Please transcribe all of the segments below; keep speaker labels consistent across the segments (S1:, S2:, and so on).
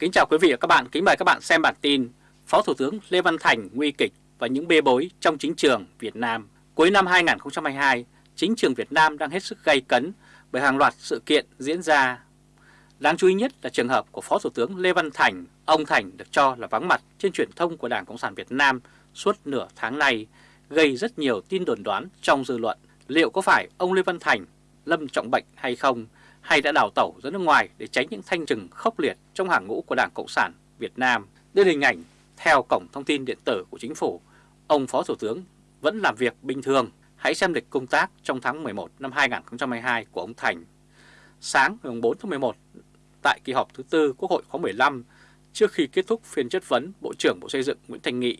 S1: Kính chào quý vị và các bạn, kính mời các bạn xem bản tin Phó Thủ tướng Lê Văn Thành nguy kịch và những bê bối trong chính trường Việt Nam. Cuối năm 2022, chính trường Việt Nam đang hết sức gay cấn bởi hàng loạt sự kiện diễn ra. Đáng chú ý nhất là trường hợp của Phó Thủ tướng Lê Văn Thành. Ông Thành được cho là vắng mặt trên truyền thông của Đảng Cộng sản Việt Nam suốt nửa tháng nay, gây rất nhiều tin đồn đoán trong dư luận. Liệu có phải ông Lê Văn Thành lâm trọng bệnh hay không? Hay đã đào tẩu ra nước ngoài để tránh những thanh trừng khốc liệt trong hàng ngũ của Đảng Cộng sản Việt Nam. Đưa hình ảnh theo cổng thông tin điện tử của chính phủ, ông Phó Thủ tướng vẫn làm việc bình thường. Hãy xem lịch công tác trong tháng 11 năm 2022 của ông Thành. Sáng ngày 4 tháng 11, tại kỳ họp thứ tư Quốc hội khóa 15, trước khi kết thúc phiên chất vấn Bộ trưởng Bộ Xây dựng Nguyễn Thành Nghị,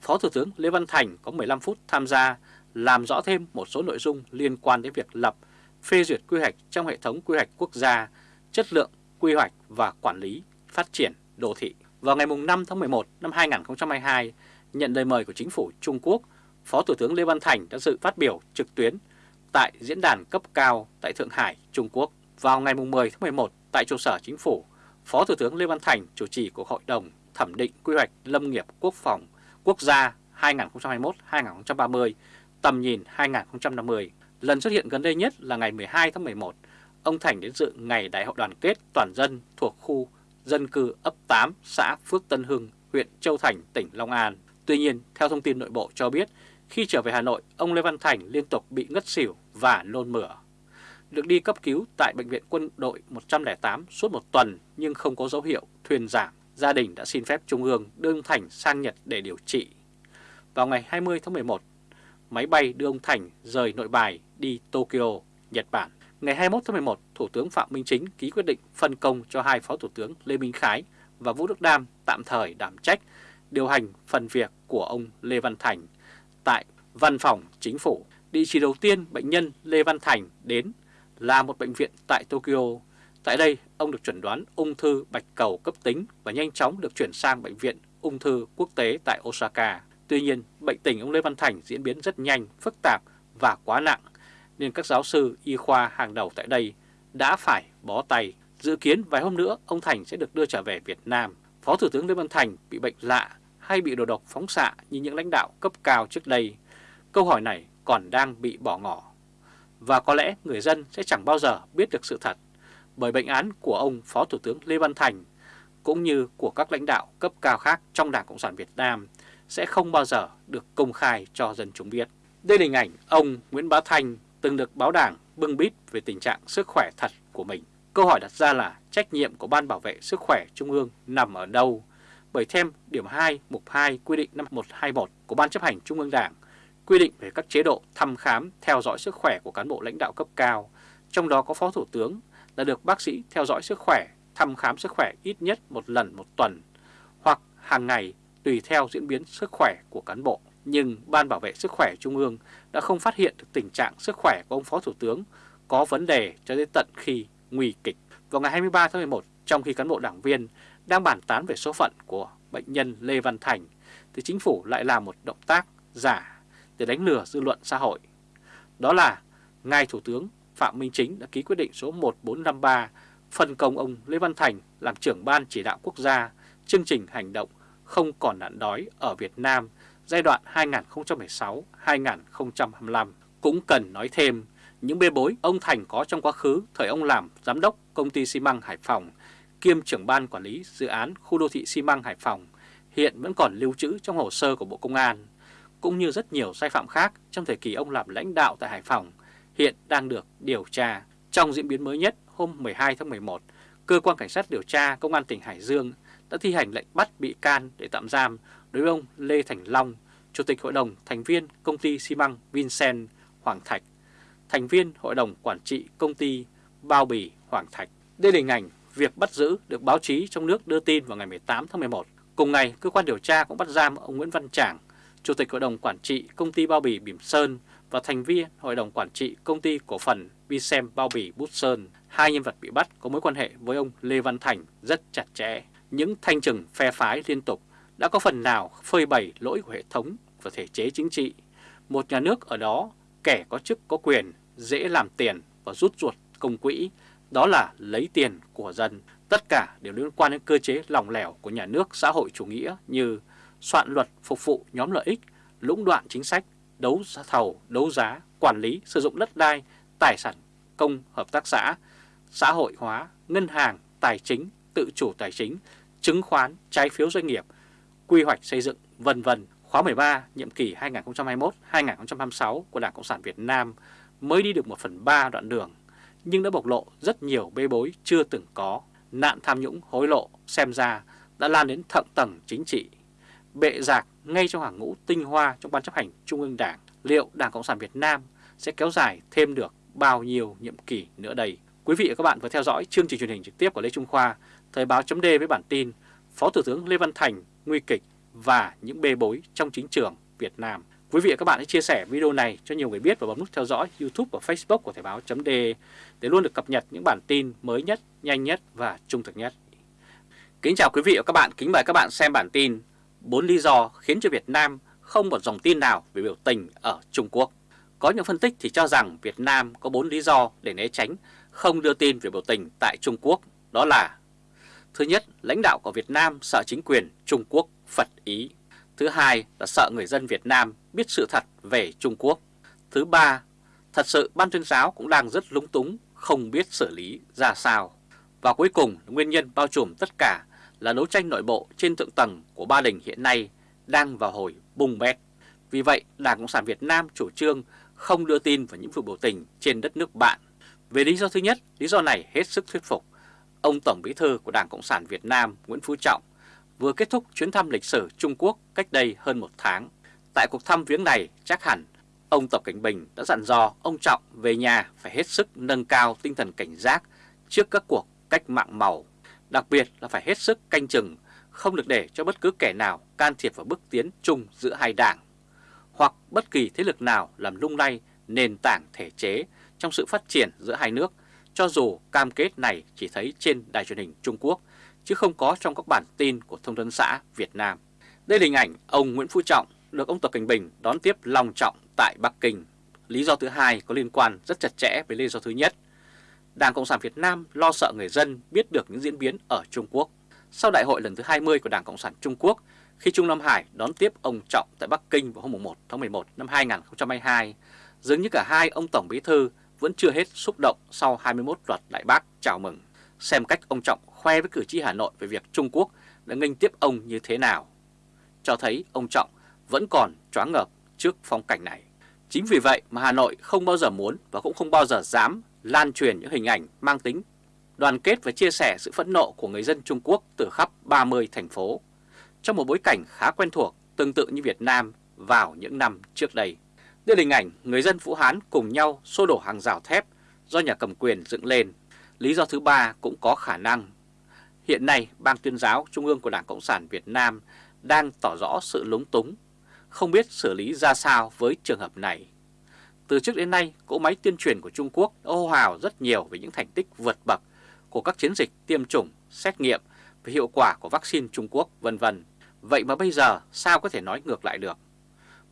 S1: Phó Thủ tướng Lê Văn Thành có 15 phút tham gia làm rõ thêm một số nội dung liên quan đến việc lập phê duyệt quy hoạch trong hệ thống quy hoạch quốc gia, chất lượng quy hoạch và quản lý phát triển đô thị. Vào ngày 5 tháng 11 năm 2022, nhận lời mời của chính phủ Trung Quốc, Phó Thủ tướng Lê Văn Thành đã dự phát biểu trực tuyến tại diễn đàn cấp cao tại Thượng Hải, Trung Quốc. Vào ngày 10 tháng 11 tại trụ sở chính phủ, Phó Thủ tướng Lê Văn Thành chủ trì cuộc hội đồng thẩm định quy hoạch lâm nghiệp quốc phòng quốc gia 2021-2030, tầm nhìn 2050 Lần xuất hiện gần đây nhất là ngày 12 tháng 11, ông Thành đến dự ngày Đại hội đoàn kết toàn dân thuộc khu dân cư ấp 8 xã Phước Tân Hưng, huyện Châu Thành, tỉnh Long An. Tuy nhiên, theo thông tin nội bộ cho biết, khi trở về Hà Nội, ông Lê Văn Thành liên tục bị ngất xỉu và nôn mửa. Được đi cấp cứu tại Bệnh viện quân đội 108 suốt một tuần nhưng không có dấu hiệu thuyền giảm. Gia đình đã xin phép Trung ương đưa ông Thành sang Nhật để điều trị. Vào ngày 20 tháng 11, máy bay đưa ông Thành rời nội bài đi Tokyo, Nhật Bản. Ngày 21 tháng 11, Thủ tướng Phạm Minh Chính ký quyết định phân công cho hai Phó Thủ tướng Lê Minh Khái và Vũ Đức Đam tạm thời đảm trách điều hành phần việc của ông Lê Văn Thành tại Văn phòng Chính phủ. Địa chỉ đầu tiên bệnh nhân Lê Văn Thành đến là một bệnh viện tại Tokyo. Tại đây, ông được chuẩn đoán ung thư bạch cầu cấp tính và nhanh chóng được chuyển sang bệnh viện ung thư quốc tế tại Osaka. Tuy nhiên, bệnh tình ông Lê Văn Thành diễn biến rất nhanh, phức tạp và quá nặng, nên các giáo sư y khoa hàng đầu tại đây đã phải bó tay. Dự kiến vài hôm nữa, ông Thành sẽ được đưa trở về Việt Nam. Phó Thủ tướng Lê Văn Thành bị bệnh lạ hay bị đồ độc phóng xạ như những lãnh đạo cấp cao trước đây? Câu hỏi này còn đang bị bỏ ngỏ. Và có lẽ người dân sẽ chẳng bao giờ biết được sự thật, bởi bệnh án của ông Phó Thủ tướng Lê Văn Thành cũng như của các lãnh đạo cấp cao khác trong Đảng Cộng sản Việt Nam sẽ không bao giờ được công khai cho dân chúng biết. Đây là hình ảnh ông Nguyễn Bá Thanh từng được báo đảng bưng bít về tình trạng sức khỏe thật của mình. Câu hỏi đặt ra là trách nhiệm của Ban Bảo vệ Sức khỏe Trung ương nằm ở đâu? Bởi thêm điểm 2 mục 2 quy định năm 121 của Ban chấp hành Trung ương Đảng quy định về các chế độ thăm khám theo dõi sức khỏe của cán bộ lãnh đạo cấp cao, trong đó có Phó Thủ tướng là được bác sĩ theo dõi sức khỏe, thăm khám sức khỏe ít nhất một lần một tuần hoặc hàng ngày tùy theo diễn biến sức khỏe của cán bộ. Nhưng Ban Bảo vệ Sức khỏe Trung ương đã không phát hiện được tình trạng sức khỏe của ông Phó Thủ tướng có vấn đề cho đến tận khi nguy kịch. Vào ngày 23 tháng 11, trong khi cán bộ đảng viên đang bàn tán về số phận của bệnh nhân Lê Văn Thành, thì chính phủ lại làm một động tác giả để đánh lừa dư luận xã hội. Đó là Ngài Thủ tướng Phạm Minh Chính đã ký quyết định số 1453 phân công ông Lê Văn Thành làm trưởng ban chỉ đạo quốc gia chương trình hành động không còn nạn đói ở Việt Nam giai đoạn 2016-2025. Cũng cần nói thêm những bê bối ông Thành có trong quá khứ thời ông làm giám đốc công ty xi măng Hải Phòng kiêm trưởng ban quản lý dự án khu đô thị xi măng Hải Phòng hiện vẫn còn lưu trữ trong hồ sơ của Bộ Công an, cũng như rất nhiều sai phạm khác trong thời kỳ ông làm lãnh đạo tại Hải Phòng hiện đang được điều tra. Trong diễn biến mới nhất hôm 12 tháng 11, Cơ quan Cảnh sát điều tra Công an tỉnh Hải Dương đã thi hành lệnh bắt bị can để tạm giam đối với ông Lê Thành Long, Chủ tịch Hội đồng thành viên công ty xi măng Vincent Hoàng Thạch, thành viên Hội đồng Quản trị công ty Bao Bì Hoàng Thạch. Đây là hình ảnh việc bắt giữ được báo chí trong nước đưa tin vào ngày 18 tháng 11. Cùng ngày, cơ quan điều tra cũng bắt giam ông Nguyễn Văn Trảng, Chủ tịch Hội đồng Quản trị công ty Bao Bì Bỉm Sơn và thành viên Hội đồng Quản trị công ty cổ phần Vicem Bao Bì Bút Sơn. Hai nhân vật bị bắt có mối quan hệ với ông Lê Văn Thành rất chặt chẽ. Những thanh trừng phe phái liên tục đã có phần nào phơi bày lỗi của hệ thống và thể chế chính trị. Một nhà nước ở đó, kẻ có chức có quyền, dễ làm tiền và rút ruột công quỹ, đó là lấy tiền của dân. Tất cả đều liên quan đến cơ chế lỏng lẻo của nhà nước xã hội chủ nghĩa như soạn luật phục vụ nhóm lợi ích, lũng đoạn chính sách, đấu giá thầu, đấu giá, quản lý, sử dụng đất đai, tài sản công, hợp tác xã, xã hội hóa, ngân hàng, tài chính, tự chủ tài chính, chứng khoán, trái phiếu doanh nghiệp, quy hoạch xây dựng, vân vân. Khóa 13, nhiệm kỳ 2021-2026 của Đảng Cộng sản Việt Nam mới đi được 1 phần 3 đoạn đường, nhưng đã bộc lộ rất nhiều bê bối chưa từng có. Nạn tham nhũng hối lộ xem ra đã lan đến thượng tầng chính trị. Bệ giạc ngay trong hàng ngũ tinh hoa trong Ban chấp hành Trung ương Đảng, liệu Đảng Cộng sản Việt Nam sẽ kéo dài thêm được bao nhiêu nhiệm kỳ nữa đây? Quý vị và các bạn vừa theo dõi chương trình truyền hình trực tiếp của Lê Trung Khoa, Thời báo chấm với bản tin Phó Thủ tướng Lê Văn Thành nguy kịch và những bê bối trong chính trường Việt Nam. Quý vị và các bạn hãy chia sẻ video này cho nhiều người biết và bấm nút theo dõi YouTube và Facebook của Thời báo .de để luôn được cập nhật những bản tin mới nhất, nhanh nhất và trung thực nhất. Kính chào quý vị và các bạn, kính mời các bạn xem bản tin 4 lý do khiến cho Việt Nam không một dòng tin nào về biểu tình ở Trung Quốc. Có những phân tích thì cho rằng Việt Nam có 4 lý do để né tránh không đưa tin về biểu tình tại Trung Quốc, đó là Thứ nhất, lãnh đạo của Việt Nam sợ chính quyền Trung Quốc phật ý. Thứ hai là sợ người dân Việt Nam biết sự thật về Trung Quốc. Thứ ba, thật sự Ban tuyên giáo cũng đang rất lúng túng, không biết xử lý ra sao. Và cuối cùng, nguyên nhân bao trùm tất cả là đấu tranh nội bộ trên thượng tầng của Ba Đình hiện nay đang vào hồi bùng bét. Vì vậy, Đảng Cộng sản Việt Nam chủ trương không đưa tin vào những vụ biểu tình trên đất nước bạn. Về lý do thứ nhất, lý do này hết sức thuyết phục. Ông Tổng Bí thư của Đảng Cộng sản Việt Nam Nguyễn Phú Trọng vừa kết thúc chuyến thăm lịch sử Trung Quốc cách đây hơn một tháng. Tại cuộc thăm viếng này, chắc hẳn ông Tập Cảnh Bình đã dặn dò ông Trọng về nhà phải hết sức nâng cao tinh thần cảnh giác trước các cuộc cách mạng màu, đặc biệt là phải hết sức canh chừng, không được để cho bất cứ kẻ nào can thiệp vào bước tiến chung giữa hai đảng, hoặc bất kỳ thế lực nào làm lung lay nền tảng thể chế trong sự phát triển giữa hai nước, cho dù cam kết này chỉ thấy trên đài truyền hình Trung Quốc chứ không có trong các bản tin của Thông tấn xã Việt Nam. Đây là hình ảnh ông Nguyễn Phú Trọng được ông Tập Cảnh Bình đón tiếp long trọng tại Bắc Kinh. Lý do thứ hai có liên quan rất chặt chẽ với lý do thứ nhất. Đảng Cộng sản Việt Nam lo sợ người dân biết được những diễn biến ở Trung Quốc. Sau đại hội lần thứ 20 của Đảng Cộng sản Trung Quốc, khi Trung Nam Hải đón tiếp ông Trọng tại Bắc Kinh vào hôm 1 tháng 11 năm 2022, dường như cả hai ông Tổng Bí Thư vẫn chưa hết xúc động sau 21 loạt Đại Bác chào mừng. Xem cách ông Trọng khoe với cử tri Hà Nội về việc Trung Quốc đã nghênh tiếp ông như thế nào. Cho thấy ông Trọng vẫn còn choáng ngợp trước phong cảnh này. Chính vì vậy mà Hà Nội không bao giờ muốn và cũng không bao giờ dám lan truyền những hình ảnh mang tính đoàn kết và chia sẻ sự phẫn nộ của người dân Trung Quốc từ khắp 30 thành phố, trong một bối cảnh khá quen thuộc tương tự như Việt Nam vào những năm trước đây. Đây là hình ảnh người dân Vũ Hán cùng nhau xô đổ hàng rào thép do nhà cầm quyền dựng lên. Lý do thứ ba cũng có khả năng Hiện nay, Ban tuyên giáo Trung ương của Đảng Cộng sản Việt Nam đang tỏ rõ sự lúng túng, không biết xử lý ra sao với trường hợp này. Từ trước đến nay, cỗ máy tuyên truyền của Trung Quốc đã hô hào rất nhiều về những thành tích vượt bậc của các chiến dịch tiêm chủng, xét nghiệm về hiệu quả của vaccine Trung Quốc vân vân. Vậy mà bây giờ sao có thể nói ngược lại được?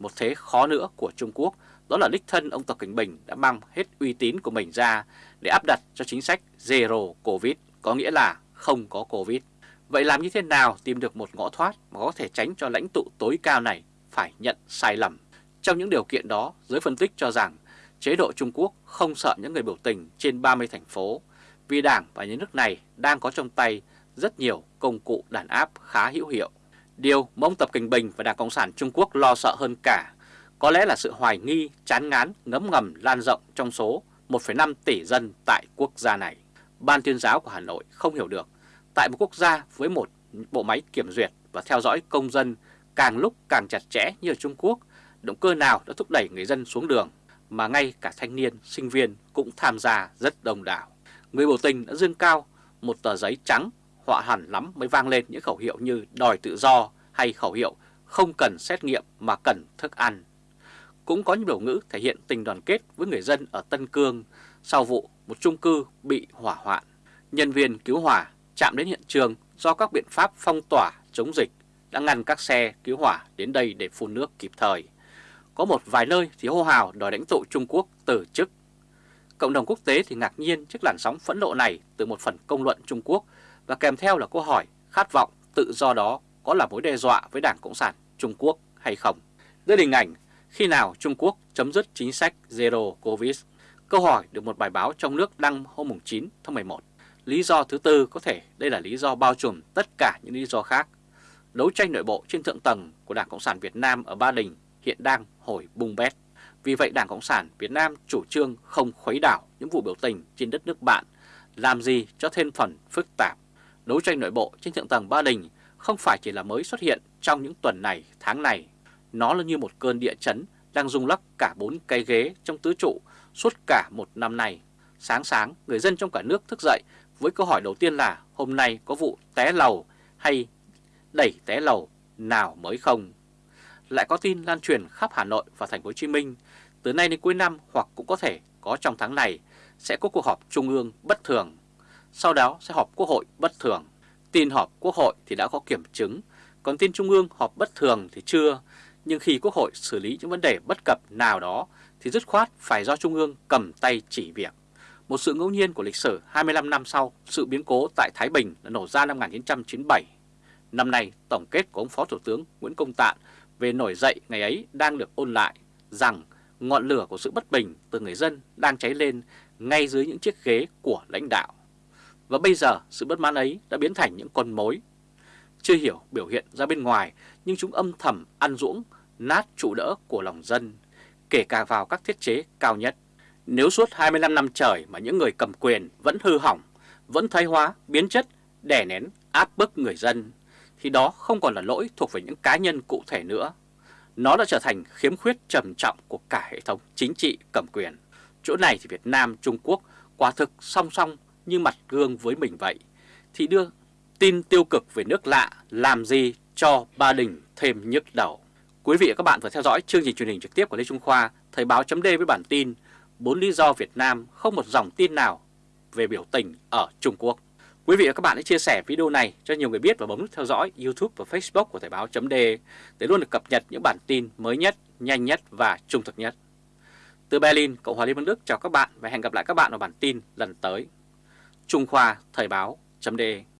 S1: Một thế khó nữa của Trung Quốc đó là đích thân ông Tập Cảnh Bình đã mang hết uy tín của mình ra để áp đặt cho chính sách Zero Covid, có nghĩa là không có Covid. Vậy làm như thế nào tìm được một ngõ thoát mà có thể tránh cho lãnh tụ tối cao này phải nhận sai lầm? Trong những điều kiện đó, giới phân tích cho rằng chế độ Trung Quốc không sợ những người biểu tình trên 30 thành phố vì Đảng và nhà nước này đang có trong tay rất nhiều công cụ đàn áp khá hữu hiệu. Điều mà ông Tập Kinh Bình và Đảng Cộng sản Trung Quốc lo sợ hơn cả có lẽ là sự hoài nghi, chán ngán, ngấm ngầm lan rộng trong số 1,5 tỷ dân tại quốc gia này. Ban tuyên giáo của Hà Nội không hiểu được, tại một quốc gia với một bộ máy kiểm duyệt và theo dõi công dân càng lúc càng chặt chẽ như ở Trung Quốc, động cơ nào đã thúc đẩy người dân xuống đường, mà ngay cả thanh niên, sinh viên cũng tham gia rất đông đảo. Người biểu tình đã dương cao một tờ giấy trắng, họa hẳn lắm mới vang lên những khẩu hiệu như đòi tự do hay khẩu hiệu không cần xét nghiệm mà cần thức ăn. Cũng có những biểu ngữ thể hiện tình đoàn kết với người dân ở Tân Cương sau vụ một chung cư bị hỏa hoạn. Nhân viên cứu hỏa chạm đến hiện trường do các biện pháp phong tỏa chống dịch đã ngăn các xe cứu hỏa đến đây để phun nước kịp thời. Có một vài nơi thì hô hào đòi đánh tụ Trung Quốc từ chức. Cộng đồng quốc tế thì ngạc nhiên trước làn sóng phẫn nộ này từ một phần công luận Trung Quốc và kèm theo là câu hỏi khát vọng tự do đó có là mối đe dọa với Đảng Cộng sản Trung Quốc hay không. Đây là hình ảnh khi nào Trung Quốc chấm dứt chính sách Zero Covid. Câu hỏi được một bài báo trong nước đăng hôm 9 tháng 11. Lý do thứ tư có thể đây là lý do bao trùm tất cả những lý do khác. Đấu tranh nội bộ trên thượng tầng của Đảng Cộng sản Việt Nam ở Ba Đình hiện đang hồi bung bét. Vì vậy Đảng Cộng sản Việt Nam chủ trương không khuấy đảo những vụ biểu tình trên đất nước bạn, làm gì cho thêm phần phức tạp. Đấu tranh nội bộ trên thượng tầng Ba Đình không phải chỉ là mới xuất hiện trong những tuần này, tháng này. Nó là như một cơn địa chấn đang rung lắc cả bốn cái ghế trong tứ trụ suốt cả một năm nay. Sáng sáng, người dân trong cả nước thức dậy với câu hỏi đầu tiên là hôm nay có vụ té lầu hay đẩy té lầu nào mới không? Lại có tin lan truyền khắp Hà Nội và thành phố Hồ Chí Minh từ nay đến cuối năm hoặc cũng có thể có trong tháng này sẽ có cuộc họp trung ương bất thường. Sau đó sẽ họp quốc hội bất thường. Tin họp quốc hội thì đã có kiểm chứng, còn tin trung ương họp bất thường thì chưa. Nhưng khi quốc hội xử lý những vấn đề bất cập nào đó thì dứt khoát phải do trung ương cầm tay chỉ việc. Một sự ngẫu nhiên của lịch sử 25 năm sau, sự biến cố tại Thái Bình đã nổ ra năm 1997. Năm nay, tổng kết của ông Phó Thủ tướng Nguyễn Công Tạn về nổi dậy ngày ấy đang được ôn lại rằng ngọn lửa của sự bất bình từ người dân đang cháy lên ngay dưới những chiếc ghế của lãnh đạo. Và bây giờ sự bất mãn ấy đã biến thành những con mối. Chưa hiểu biểu hiện ra bên ngoài nhưng chúng âm thầm ăn dũng, nát trụ đỡ của lòng dân, kể cả vào các thiết chế cao nhất. Nếu suốt 25 năm trời mà những người cầm quyền vẫn hư hỏng, vẫn thoái hóa, biến chất, đè nén, áp bức người dân, thì đó không còn là lỗi thuộc về những cá nhân cụ thể nữa. Nó đã trở thành khiếm khuyết trầm trọng của cả hệ thống chính trị cầm quyền. Chỗ này thì Việt Nam, Trung Quốc quả thực song song như mặt gương với mình vậy. Thì đưa tin tiêu cực về nước lạ làm gì cho Ba Đình thêm nhức đầu. Quý vị và các bạn vừa theo dõi chương trình truyền hình trực tiếp của Lê Trung Khoa, Thời báo chấm với bản tin 4 lý do Việt Nam không một dòng tin nào về biểu tình ở Trung Quốc. Quý vị và các bạn hãy chia sẻ video này cho nhiều người biết và bấm nút theo dõi YouTube và Facebook của Thời báo chấm để luôn được cập nhật những bản tin mới nhất, nhanh nhất và trung thực nhất. Từ Berlin, Cộng hòa Liên bang Đức chào các bạn và hẹn gặp lại các bạn ở bản tin lần tới. Trung Khoa Thời báo.de